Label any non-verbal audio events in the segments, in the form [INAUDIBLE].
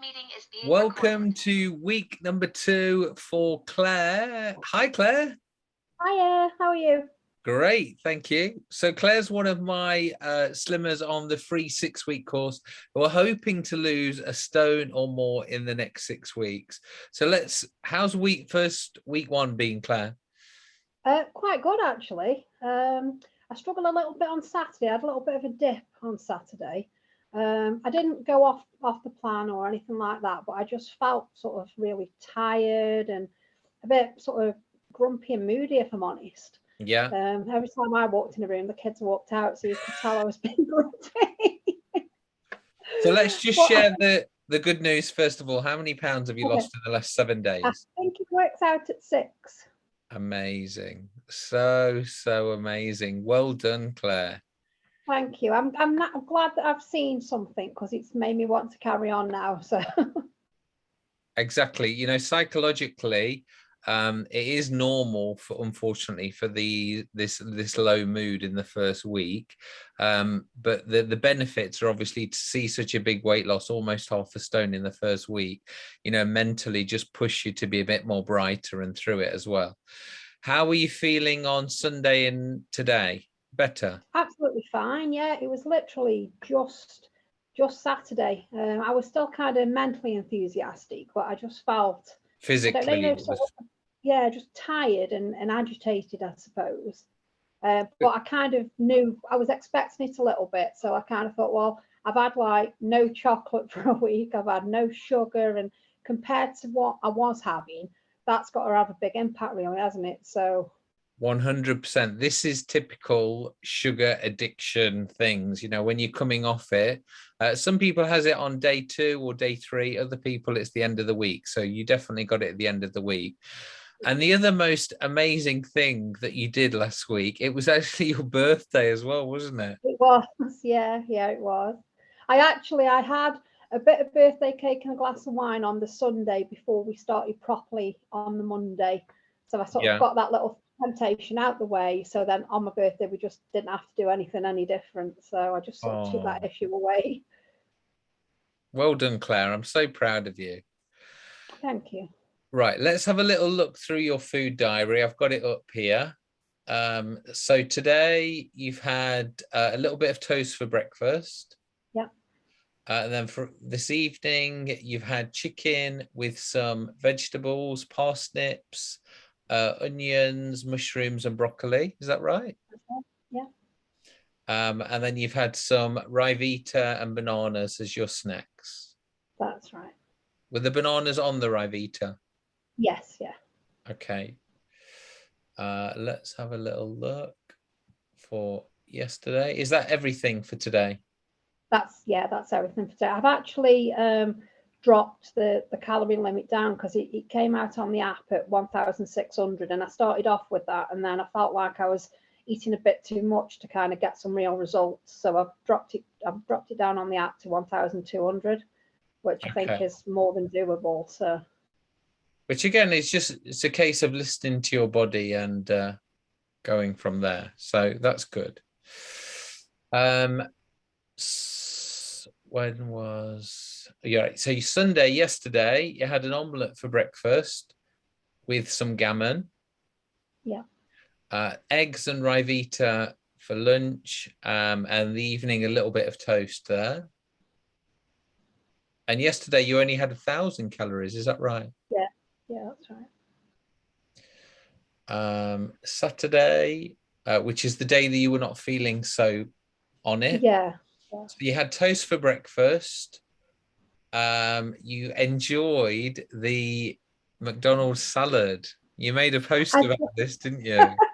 meeting is being Welcome recorded. to week number two for Claire. Hi, Claire. Hiya, how are you? Great, thank you. So Claire's one of my uh, slimmers on the free six week course who are hoping to lose a stone or more in the next six weeks. So let's, how's week first week one being, Claire? Uh, quite good actually. Um, I struggled a little bit on Saturday. I had a little bit of a dip on Saturday. Um, I didn't go off off the plan or anything like that, but I just felt sort of really tired and a bit sort of grumpy and moody, if I'm honest. Yeah, Um, every time I walked in a room, the kids walked out, so you could tell I was [LAUGHS] being grumpy. so let's just I- share the, the good news first of all. How many pounds have you Okay. lost in the last seven days? I think it works out at six. Amazing. So, so amazing. Well done, Claire. Thank you. I'm I'm, not, I'm glad that I've seen something because it's made me want to carry on now. So. [LAUGHS] Exactly. You know psychologically um it is normal for unfortunately for the this this low mood in the first week. Um but the the benefits are obviously to see such a big weight loss almost half a stone in the first week you know mentally just push you to be a bit more brighter and through it as well. How are you feeling on sunday and today? Better? Absolutely fine. Yeah, it was literally just just Saturday. Um, I was still kind of mentally enthusiastic, but I just felt physically know, sort of- yeah, just tired and, and agitated, I suppose. Uh, but I kind of knew I was expecting it a little bit, so I kind of thought, well, I've had like no chocolate [LAUGHS] for a week, I've had no sugar, and compared to what I was having, that's got to have a big impact, really, hasn't it? So 100% this is typical sugar addiction things you know when you're coming off it uh, some people has it on day two or day three other people it's the end of the week so you definitely got it at the end of the week and the other most amazing thing that you did last week it was [LAUGHS] actually your birthday as well wasn't it It was, yeah, yeah, it was. I actually, I had a bit of birthday cake and a glass of wine on the Sunday before we started properly on the Monday. So I sort Yeah. of got that little temptation out the way. So then on my birthday, we just didn't have to do anything any different. So I just sort of took that Oh. issue away. well done claire i'm so proud of you Thank you. Right, let's have a little look through your food diary. I've got it up here. Um, so today you've had uh, a little bit of toast for breakfast. Yeah. Uh, and then for this evening, you've had chicken with some vegetables, parsnips, uh, onions, mushrooms, and broccoli. Is that right? Yeah. Um, and then you've had some Ryvita and bananas as your snacks. That's right. Were the bananas on the Ryvita? Yes, yeah. Okay. Uh, let's have a little look for yesterday. Is that everything for today? That's yeah, that's everything for today. I've actually um, dropped the the calorie limit down because it, it came out on the app at 1,600, and I started off with that, and then I felt like I was eating a bit too much to kind of get some real results. So I've dropped it. I've dropped it down on the app to 1,200, which I think is more than doable. So Which again is just it's a case of listening to your body and uh, going from there. So that's good. Um, when was yeah? So you- Sunday yesterday you had an omelette for breakfast with some gammon. Yeah. Uh, eggs and ryvita for lunch, um, and the evening a little bit of toast there. And yesterday you only had a thousand calories. Is that right? yeah, yeah, that's right. um saturday uh, which is the day that you were not feeling so on it Yeah, so you had toast for breakfast um you enjoyed the mcdonald's salad you made a post I about this didn't you [LAUGHS]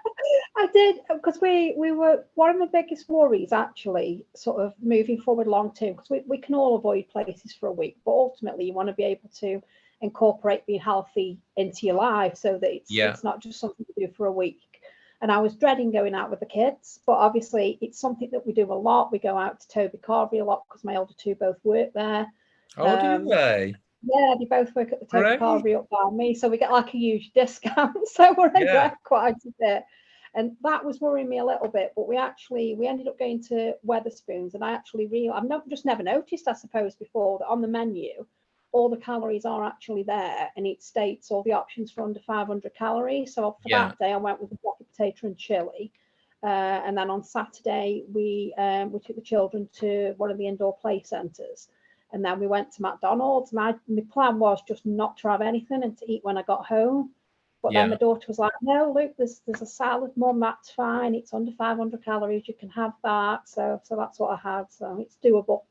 I did because we we were one of the biggest worries actually, sort of moving forward long term, because we, we can all avoid places for a week, but ultimately you want to be able to incorporate being healthy into your life so that it's Yeah. it's not just something to do for a week. And I was dreading going out with the kids, but obviously it's something that we do a lot. We go out to Toby Carvery a lot because my older two both work there. Oh Um, do they Yeah, they both work at the Toby Great. Carvery up by me, so we get like a huge [LAUGHS] discount. so we're in Yeah. there quite a bit. And that was worrying me a little bit, but we actually we ended up going to Wetherspoons, and I actually real I've not just never noticed, I suppose, before that on the menu all the calories are actually there and it states all the options for under 500 calories. So for Yeah. that day, I went with a block of potato and chili. Uh, and then on Saturday, we um, we took the children to one of the indoor play centres. And then we went to McDonald's. My, my plan was just not to have anything and to eat when I got home. But Yeah. then my daughter was like, no, Luke, there's there's a salad, mum, that's fine. It's under 500 calories. You can have that. So so that's what I had. So it's doable.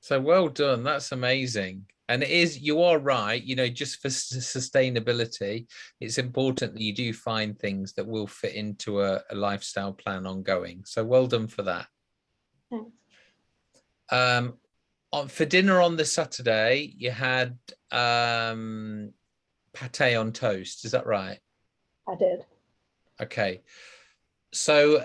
So well done. That's amazing. And it is, you are right, you know, just for sustainability, it's important that you do find things that will fit into a, a lifestyle plan ongoing. So well done for that. Thanks. Um, on, for dinner on the Saturday, you had um, pate on toast. Is that right? I did. Okay. So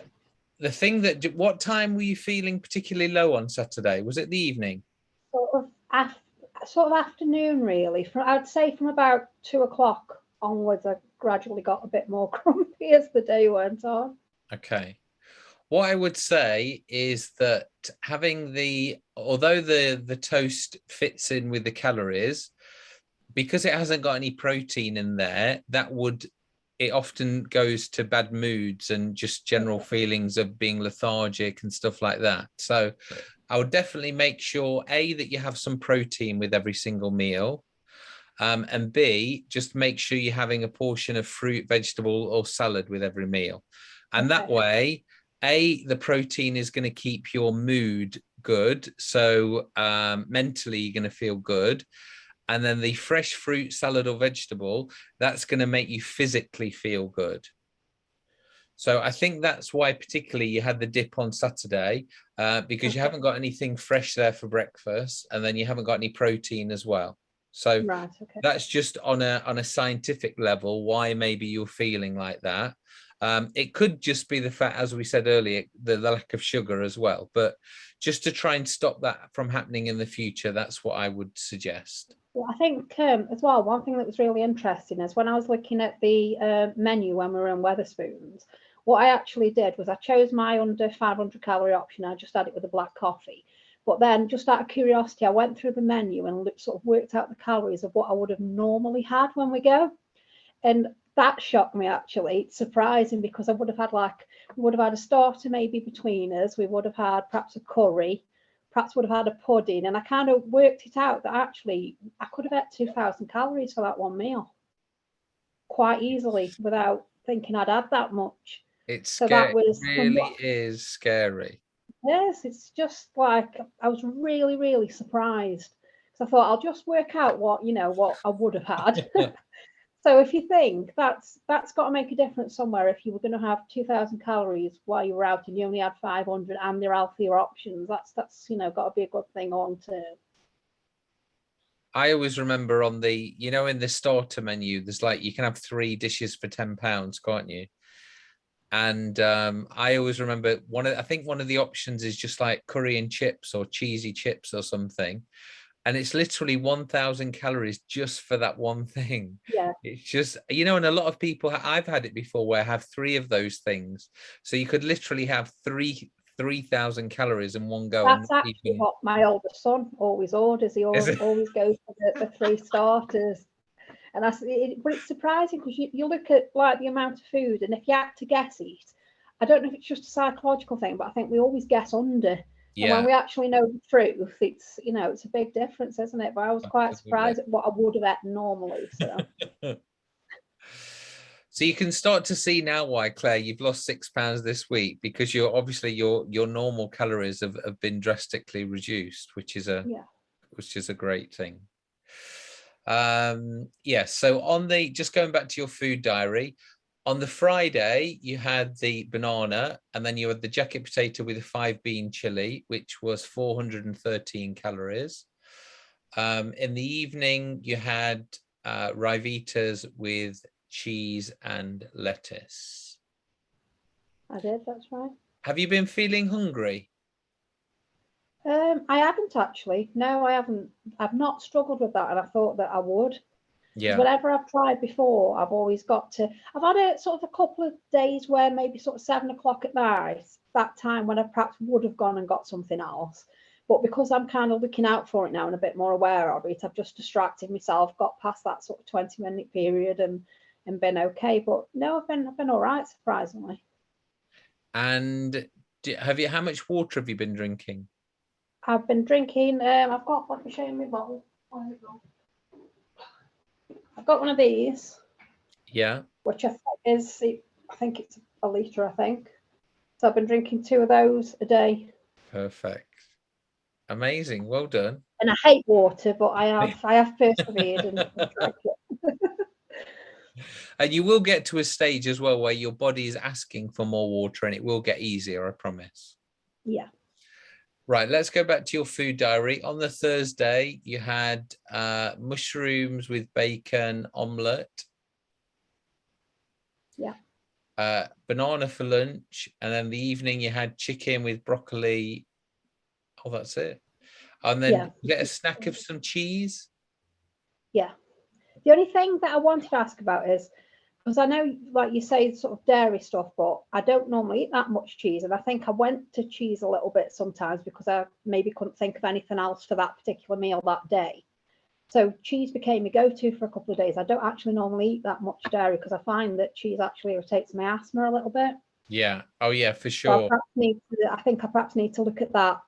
the thing that, what time were you feeling particularly low on Saturday? Was it the evening? Sort of af- sort of afternoon, really. From I'd say from about two o'clock onwards, I gradually got a bit more [LAUGHS] grumpy as the day went on. Okay. What I would say is that having the, although the, the toast fits in with the calories, because it hasn't got any protein in there, that would, it often goes to bad moods and just general feelings of being lethargic and stuff like that. So I would definitely make sure, A, that you have some protein with every single meal. Um, and B, just make sure you're having a portion of fruit, vegetable or salad with every meal. And that way, A, the protein is going to keep your mood good. So um, mentally, you're going to feel good. And then the fresh fruit, salad or vegetable, that's going to make you physically feel good. So I think that's why particularly you had the dip on Saturday uh, because you haven't got anything fresh there for breakfast and then you haven't got any protein as well. So Right. Okay. that's just on a on a scientific level why maybe you're feeling like that um it could just be the fact as we said earlier the, the lack of sugar as well but just to try and stop that from happening in the future that's what i would suggest Well, I think um, as well, one thing that was really interesting is when I was looking at the uh, menu when we were in Wetherspoons, what I actually did was I chose my under 500 calorie option. I just had it with a black coffee. But then, just out of curiosity, I went through the menu and looked, sort of worked out the calories of what I would have normally had when we go. And that shocked me actually. It's surprising because I would have had like, we would have had a starter maybe between us. We would have had perhaps a curry, perhaps would have had a pudding. And I kind of worked it out that actually I could have had 2000 calories for that one meal quite easily without thinking I'd had that much. it's So that was really somewhat- is scary Yes, it's just like I was really, really surprised. So I thought I'll just work out what, you know, what I would have had. [LAUGHS] [LAUGHS] so if you think that's that's got to make a difference somewhere if you were going to have 2000 calories while you were out and you only had 500 and they're healthier options, that's that's you know got to be a good thing long term. i always remember on the you know in the starter menu there's like you can have three dishes for 10 pounds can't you and um, I always remember one of I think one of the options is just like curry and chips or cheesy chips or something, and it's literally one thousand calories just for that one thing. Yeah. It's just you know, and a lot of people I've had it before where I have three of those things, so you could literally have three three thousand calories in one go. That's actually even- what my oldest son always orders. He always, always goes for the, the three starters. And that's it, but it's surprising because you, you look at like the amount of food, and if you had to guess it, I don't know if it's just a psychological thing, but I think we always guess under. And yeah. when we actually know the truth, it's you know it's a big difference, isn't it? But I was quite Absolutely. surprised at what I would have had normally. So [LAUGHS] So you can start to see now why Claire you've lost six pounds this week because you're obviously your your normal calories have, have been drastically reduced, which is a Yeah. which is a great thing. Um yes, so on the just going back to your food diary, on the Friday you had the banana and then you had the jacket potato with a five bean chili, which was 413 calories. Um, in the evening you had uh, Ryvitas with cheese and lettuce. I did. That's right. Have you been feeling hungry? Um, I haven't actually. No, I haven't. I've not struggled with that, and I thought that I would. Yeah. Whatever I've tried before, I've always got to. I've had a sort of a couple of days where maybe sort of seven o'clock at night, that time when I perhaps would have gone and got something else. But because I'm kind of looking out for it now and a bit more aware of it, I've just distracted myself, got past that sort of 20 minute period and and been okay. But no, I've been I've been all right, surprisingly. And do, have you? How much water have you been drinking? I've been drinking. Um, I've got. Let me show you my bottle. I've got one of these. Yeah. Which I think is. I think it's a liter. I think. So I've been drinking two of those a day. Perfect. Amazing. Well done. And I hate water, but I have [LAUGHS] I have persevered and, and drank it. [LAUGHS] and you will get to a stage as well where your body is asking for more water and it will get easier, I promise. Yeah. Right, let's go back to your food diary. On the Thursday, you had uh, mushrooms with bacon omelette. Yeah. Uh, banana for lunch. And then the evening you had chicken with broccoli. Oh, that's it. And then Yeah. get a snack of some cheese. Yeah. The only thing that I wanted to ask about is because I know, like you say, sort of dairy stuff, but I don't normally eat that much cheese. And I think I went to cheese a little bit sometimes because I maybe couldn't think of anything else for that particular meal that day. So cheese became a go-to for a couple of days. I don't actually normally eat that much dairy because I find that cheese actually irritates my asthma a little bit. Yeah. Oh, yeah, for So I, sure. to, I think I perhaps need to look at that.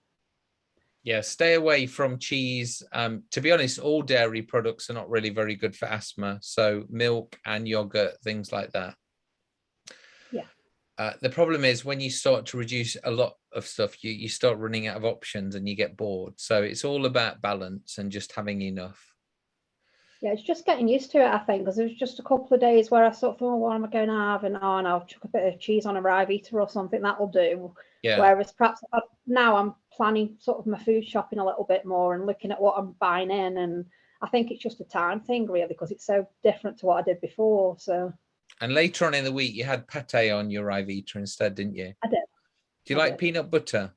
Yeah, stay away from cheese. Um, to be honest, all dairy products are not really very good for asthma. So milk and yogurt, things like that. Yeah. Uh, the problem is when you start to reduce a lot of stuff, you, you start running out of options and you get bored. So it's all about balance and just having enough. Yeah, it's just getting used to it, I think, because there was just a couple of days where I sort of thought, oh, what am I going to have? And oh, and I'll chuck a bit of cheese on a Ryvita or something, that'll do. Yeah. Whereas perhaps now I'm planning sort of my food shopping a little bit more and looking at what I'm buying in. And I think it's just a time thing, really, because it's so different to what I did before. So And later on in the week, you had pate on your Ryvita instead, didn't you? I did. Do you I like did. peanut butter?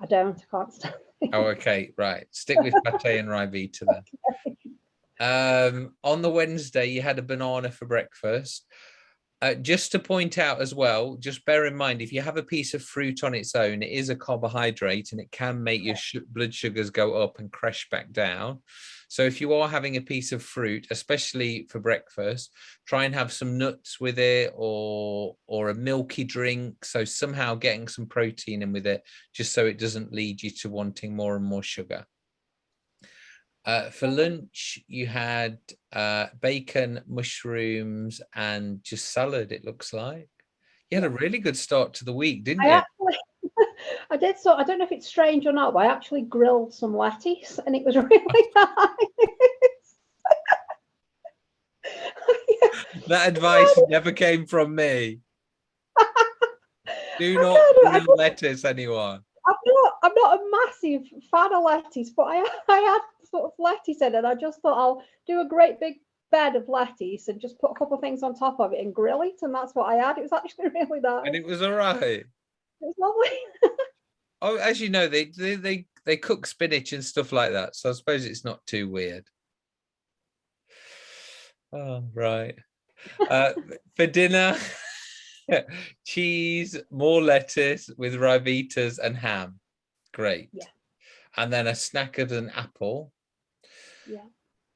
I don't, I can't stand Oh, okay, right. Stick with pate and Ryvita then. [LAUGHS] Um, on the Wednesday, you had a banana for breakfast. Uh, just to point out as well, just bear in mind, if you have a piece of fruit on its own, it is a carbohydrate and it can make your su- blood sugars go up and crash back down. So if you are having a piece of fruit, especially for breakfast, try and have some nuts with it or or a milky drink. So somehow getting some protein in with it, just so it doesn't lead you to wanting more and more sugar. Uh, for lunch, you had uh, bacon, mushrooms, and just salad, it looks like. You had a really good start to the week, didn't I you? actually, [LAUGHS] I did so. I don't know if it's strange or not, but I actually grilled some lettuce, and it was [LAUGHS] really [LAUGHS] nice. That advice never came from me. Do not grill lettuce, anyone. I'm not. I'm not a massive fan of lettuce, but I I had sort of lettuce in, it, and I just thought I'll do a great big bed of lettuce and just put a couple of things on top of it and grill it, and that's what I had. It was actually [LAUGHS] really nice. And it was all right. [LAUGHS] It was lovely. [LAUGHS] Oh, as you know, they, they, they, they cook spinach and stuff like that. So I suppose it's not too weird. Oh, right. Uh, for dinner, cheese, more lettuce with ryvitas and ham. Great. Yeah. And then a snack of an apple. Yeah.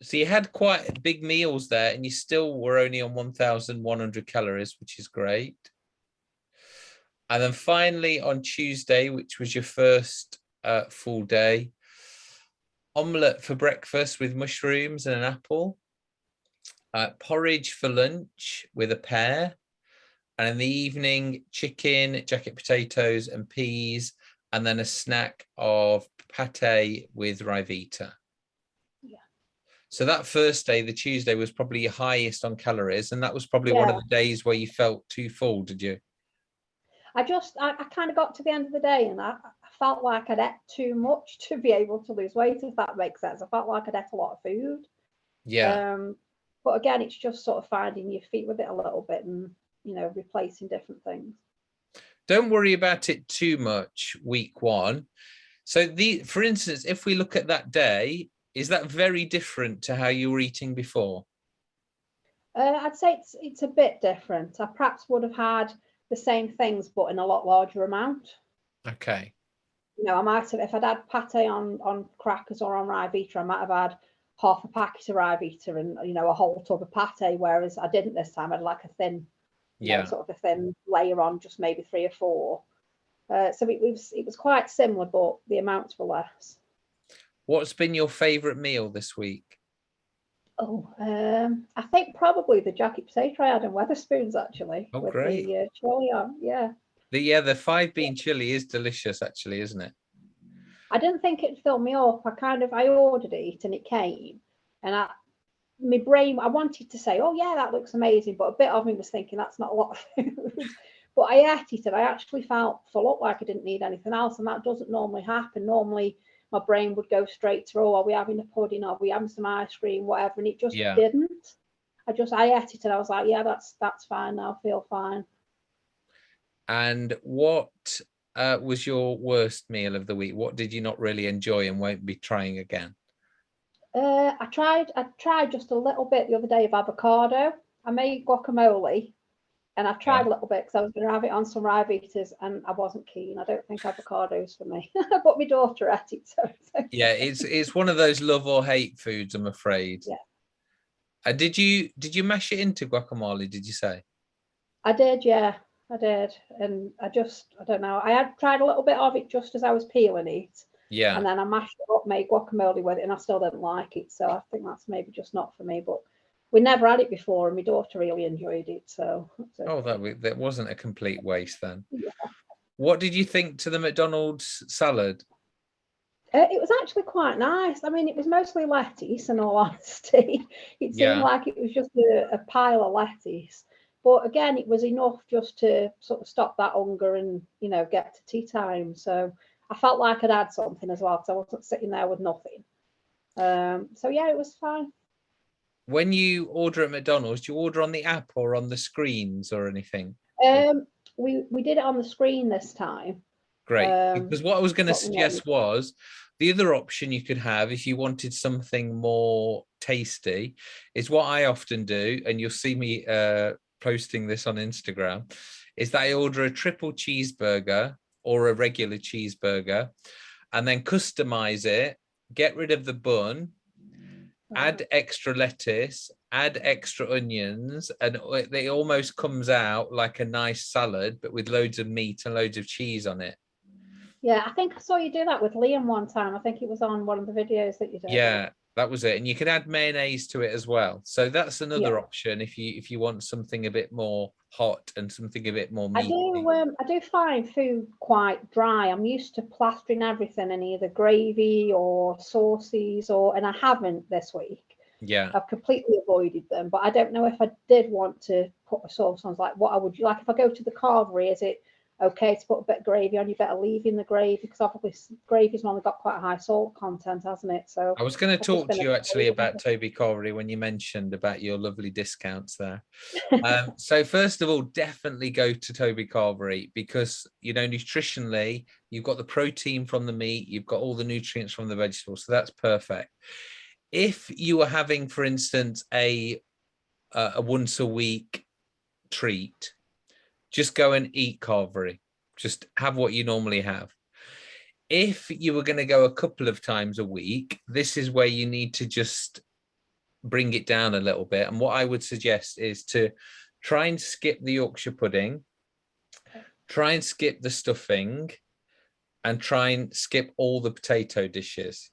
So you had quite big meals there and you still were only on 1,100 calories, which is great. And then finally on Tuesday, which was your first uh, full day, omelette for breakfast with mushrooms and an apple, uh, porridge for lunch with a pear, and in the evening, chicken, jacket potatoes and peas, and then a snack of pate with ryvita. Yeah. So that first day, the Tuesday, was probably your highest on calories, and that was probably one of the days where you felt too full, did you? I just, I, I kind of got to the end of the day and I, I felt like I'd ate too much [LAUGHS] to be able to lose weight, if that makes sense. I felt like I'd ate a lot of food. Yeah. Um, but again, it's just sort of finding your feet with it a little bit and, you know, replacing different things. don't worry about it too much week one so the for instance if we look at that day is that very different to how you were eating before Uh, I'd say it's it's a bit different. I perhaps would have had the same things, but in a lot larger amount. okay you know, I might have, if I'd had pate on, on crackers or on Ryvita, I might have had half a packet of Ryvita and, you know, a whole tub of pate, whereas I didn't this time. I had like a thin, you know, Yeah. sort of a thin layer on, just maybe three or four. Uh, so it was, it was quite similar, but the amounts were less. What's been your favourite meal this week? Oh, um, I think probably the jacket potato I had in Wetherspoons actually. Oh, with great. The, uh, chili on, yeah. The yeah, the five bean chili is delicious, actually, isn't it? I didn't think it'd fill me up. I kind of I ordered it and it came, and I my brain I wanted to say, oh yeah, that looks amazing, but a bit of me was thinking that's not a lot of [LAUGHS] food. but I ate it and I actually felt full up like I didn't need anything else, and that doesn't normally happen. Normally my brain would go straight to, oh, are we having a pudding? Are we having some ice cream? Whatever, and it just Yeah. didn't. I just I ate it and I was like, yeah, that's that's fine now. I feel fine. And what uh, was your worst meal of the week? What did you not really enjoy and won't be trying again? Uh, I tried. I tried just a little bit the other day of avocado. I made guacamole, and I've tried a little bit because I was going to have it on some Ryvitas, and I wasn't keen. I don't think avocados for me, [LAUGHS] but my daughter ate it. So it's. Yeah, it's it's one of those love or hate foods, I'm afraid. Yeah. And did you did you mash it into guacamole? Did you say? I did, yeah, I did, and I just, I don't know. I had tried a little bit of it just as I was peeling it, Yeah. and then I mashed it up, made guacamole with it, and I still didn't like it. So I think that's maybe just not for me. But we never had it before, and my daughter really enjoyed it. So it's Oh, that that wasn't a complete waste then. Yeah. What did you think to the McDonald's salad? Uh, it was actually quite nice. I mean, it was mostly lettuce, in all [LAUGHS] honesty. It seemed Yeah. like it was just a, a pile of lettuce. But again, it was enough just to sort of stop that hunger and, you know, get to tea time. So I felt like I'd had something as well because I wasn't sitting there with nothing. Um, so yeah, it was fine. When you order at McDonald's, do you order on the app or on the screens or anything? Um, we we did it on the screen this time. Great. Um, because what I was going to suggest was the other option you could have if you wanted something more tasty is what I often do, and you'll see me uh, posting this on Instagram, is that I order a triple cheeseburger or a regular cheeseburger and then customize it, get rid of the bun, add mm-hmm. extra lettuce, add extra onions, and it it almost comes out like a nice salad, but with loads of meat and loads of cheese on it. Yeah, I think I saw you do that with Liam one time. I think it was on one of the videos that you did. Yeah, that was it. And you can add mayonnaise to it as well. So that's another Yeah. option if you if you want something a bit more hot and something a bit more I do. Um, I do find food quite dry. I'm used to plastering everything in either gravy or sauces, or and I haven't this week. Yeah. I've completely avoided them. But I don't know if I did want to put a sauce on. Like, what I would like if I go to the carvery, is it okay to put a bit of gravy on? You better leave in the gravy because obviously gravy's normally got quite a high salt content, hasn't it? So I was going to talk to you actually about. Toby Carvery when you mentioned about your lovely discounts there. [LAUGHS] um, so first of all, definitely go to Toby Carvery because you know nutritionally you've got the protein from the meat, you've got all the nutrients from the vegetables, so that's perfect. If you are having, for instance, a a, a once a week treat, just go and eat Carvery. Just have what you normally have. If you were going to go a couple of times a week, this is where you need to just bring it down a little bit. And what I would suggest is to try and skip the Yorkshire pudding, try and skip the stuffing, and try and skip all the potato dishes.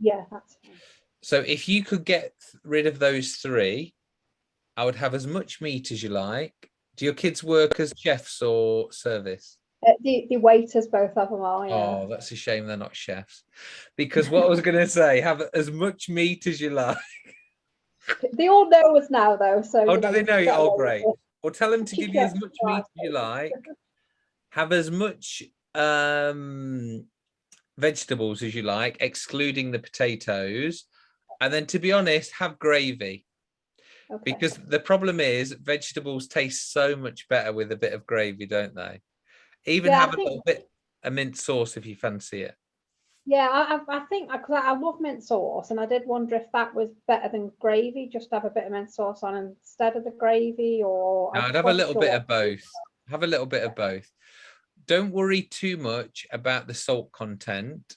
yeah, that's fine. So if you could get rid of those three, I would have as much meat as you like. Do your kids work as chefs or service? Uh, the the waiters, both of them are. Yeah. Oh, that's a shame they're not chefs. Because what I was going to say, have as much meat as you like. [LAUGHS] They all know us now, though. So Oh, do they know you? Oh, great. Or tell them to [LAUGHS] give you as much meat as you like. Have as much um, vegetables as you like, excluding the potatoes. And then, to be honest, have gravy. Okay. Because the problem is, vegetables taste so much better with a bit of gravy, don't they? Even Yeah, I have a think- little bit of mint sauce if you fancy it. Yeah, I, I think because I, I love mint sauce, and I did wonder if that was better than gravy, just have a bit of mint sauce on instead of the gravy, or No, I'd have a little sure bit of both. Have a little bit of both. don't worry too much about the salt content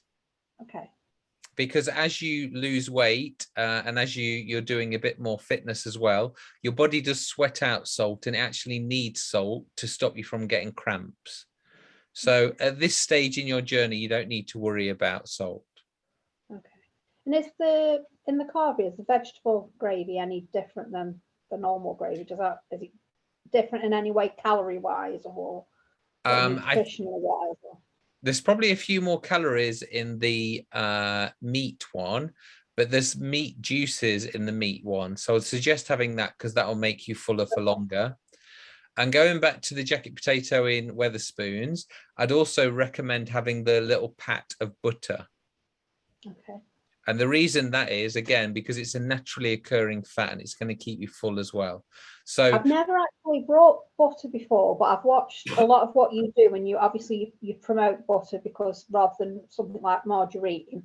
Okay. Because as you lose weight uh, and as you you're doing a bit more fitness as well your body does sweat out salt and it actually needs salt to stop you from getting cramps so at this stage in your journey you don't need to worry about salt Okay. And is the in the carvery is the vegetable gravy any different than the normal gravy? Does that is it different in any way calorie wise or, um nutritional wise? Or? There's probably a few more calories in the uh, meat one, but there's meat juices in the meat one. So I'd suggest having that because that will make you fuller for longer. And going back to the jacket potato in Wetherspoons, I'd also recommend having the little pat of butter. Okay. And the reason that is, again, because it's a naturally occurring fat and it's going to keep you full as well. So I've never actually brought butter before, but I've watched a lot of what you do, and you obviously you, promote butter because rather than something like margarine.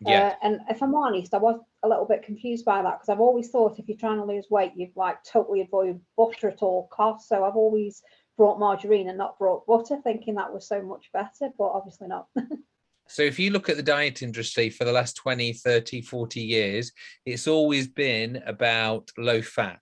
yeah, Uh, and if I'm honest, I was a little bit confused by that because I've always thought if you're trying to lose weight, you'd like totally avoid butter at all costs. So I've always brought margarine and not brought butter, thinking that was so much better, but obviously not. [LAUGHS] So if you look at the diet industry for the last 20, 30, 40 years, it's always been about low fat.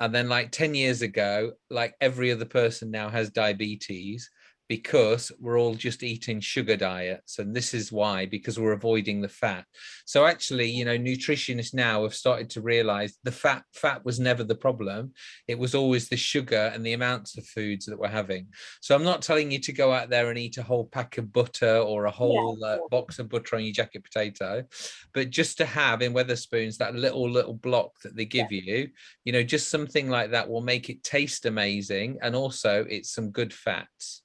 And then like 10 years ago, like every other person now has diabetes because we're all just eating sugar diets. And this is why, because we're avoiding the fat. So actually, you know, nutritionists now have started to realize the fat fat was never the problem. It was always the sugar and the amounts of foods that we're having. So I'm not telling you to go out there and eat a whole pack of butter or a whole uh, box of butter on your jacket potato, but just to have in Wetherspoons that little little block that they give you, you know, just something like that will make it taste amazing, and also it's some good fats.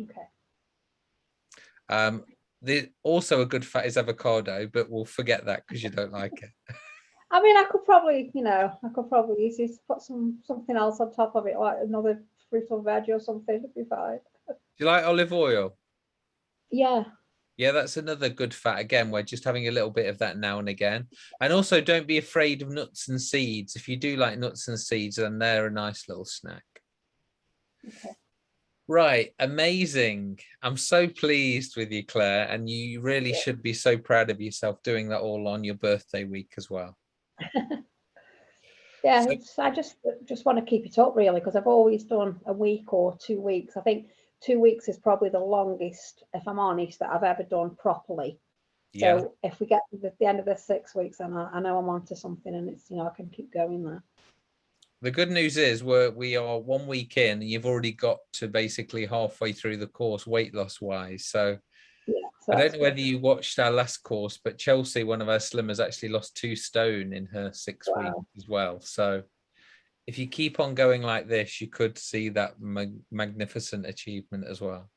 Okay. Um, the also a good fat is avocado, but we'll forget that because you don't like it. [LAUGHS] I mean, I could probably, you know, I could probably easily put some something else on top of it, like another fruit or veg or something. It'd be fine. Do you like olive oil? Yeah. Yeah, that's another good fat. Again, we're just having a little bit of that now and again. And also don't be afraid of nuts and seeds. If you do like nuts and seeds, then they're a nice little snack. Okay. Right, amazing. I'm so pleased with you, Claire, and you really Yeah. should be so proud of yourself doing that all on your birthday week as well. [LAUGHS] Yeah, So- it's, I just uh, just want to keep it up really because I've always done a week or two weeks. I think two weeks is probably the longest, if I'm honest, that I've ever done properly. Yeah, So if we get to the, the end of the six weeks, then I, I know I'm onto something, and it's you know I can keep going there. The good news is we're we are one week in, and you've already got to basically halfway through the course weight loss wise. So Yeah. So I don't know whether you watched our last course, but Chelsea, one of our slimmers, actually lost two stone in her six Wow. weeks as well. So if you keep on going like this, you could see that mag- magnificent achievement as well.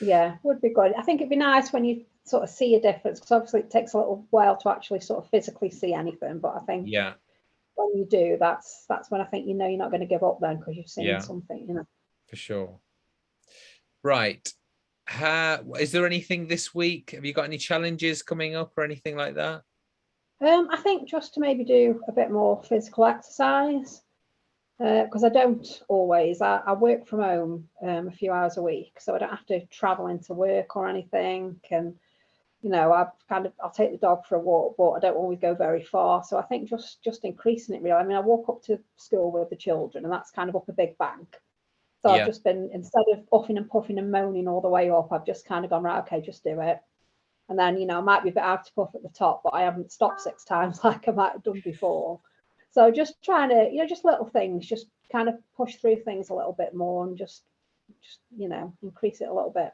Yeah, would be good. I think it'd be nice when you sort of see a difference because obviously it takes a little while to actually sort of physically see anything. But I think Yeah, when you do, that's that's when I think you know you're not going to give up then because you've seen Yeah. something. You know. for sure. Right. Ha, is there anything this week? Have you got any challenges coming up or anything like that? Um, I think just to maybe do a bit more physical exercise because I don't always. I, I work from home um, a few hours a week, so I don't have to travel into work or anything. And you know, I kind of I'll take the dog for a walk, but I don't always go very far. So I think just just increasing it really. I mean, I walk up to school with the children, and that's kind of up a big bank. So Yeah. I've just been instead of puffing and puffing and moaning all the way up, I've just kind of gone right. Okay, just do it. And then, you know, I might be a bit out of puff at the top, but I haven't stopped six [LAUGHS] times like I might have done before. So just trying to, you know, just little things, just kind of push through things a little bit more and just, just you know, increase it a little bit.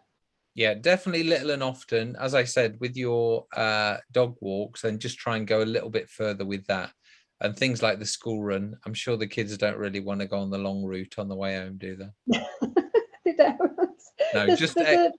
Yeah, definitely little and often. As I said, with your uh, dog walks, and just try and go a little bit further with that. And things like the school run, I'm sure the kids don't really want to go on the long route on the way home, do they? [LAUGHS] They don't. No, There's, just there's,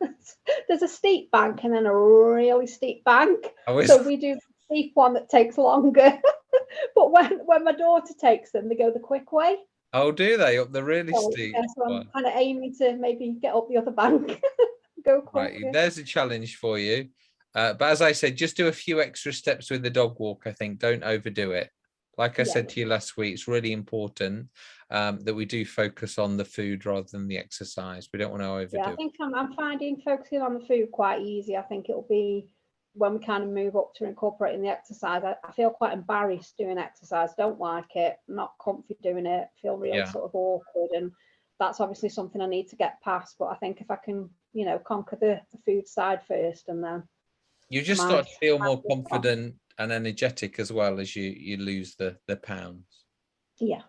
a, [LAUGHS] there's a steep bank and then a really steep bank. I So we do the steep one that takes longer. [LAUGHS] but when, when my daughter takes them, they go the quick way. Oh, do they up the really So, steep? yeah, so I'm kind of aiming to maybe get up the other bank. [LAUGHS] go Right, there's a challenge for you. Uh, but as I said, just do a few extra steps with the dog walk. I think don't overdo it. Like I Yeah. said to you last week, it's really important um, that we do focus on the food rather than the exercise. We don't want to overdo Yeah, I think I'm, I'm finding focusing on the food quite easy. I think it'll be when we kind of move up to incorporating the exercise. I, I feel quite embarrassed doing exercise, don't like it, not comfy doing it, feel real Yeah. sort of awkward. And that's obviously something I need to get past. But I think if I can, you know, conquer the, the food side first and then, You just start to feel more confident and energetic as well as you you lose the the pounds. yeah.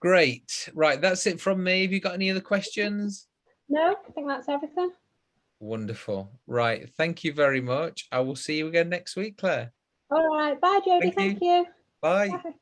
Great. Right, that's it from me. Have you got any other questions? No, I think that's everything. Wonderful. Right. Thank you very much. I will see you again next week, Claire. All right. Bye, Jodie. Thank Thank you. Bye. Bye.